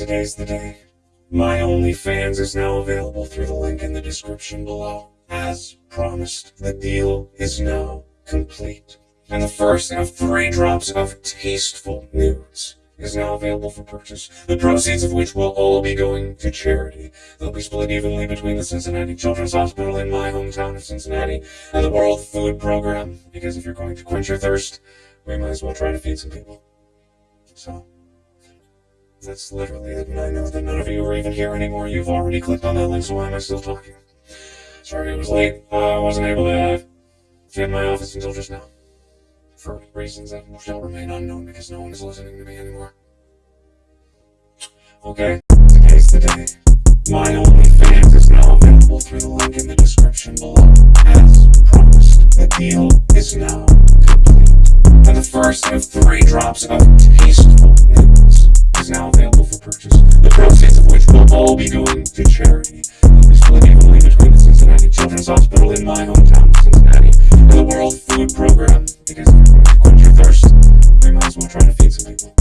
Today's the day. My OnlyFans is now available through the link in the description below. As promised, the deal is now complete. And the first of three drops of tasteful nudes is now available for purchase, the proceeds of which will all be going to charity. They'll be split evenly between the Cincinnati Children's Hospital in my hometown of Cincinnati and the World Food Program, because if you're going to quench your thirst, we might as well try to feed some people. So, that's literally it, and I know that none of you are even here anymore. You've already clicked on that link, so why am I still talking? Sorry it was late. Uh, I wasn't able to get in my office until just now. For reasons that shall remain unknown because no one is listening to me anymore. Okay, today's the day. My OnlyFans is now available through the link in the description below. As promised, the deal is now complete. And the first of three drops of tasteful all be going to charity. They'll be split evenly between the Cincinnati Children's Hospital in my hometown of Cincinnati and the World Food Program. Because if you're going to quench your thirst, we might as well try to feed some people.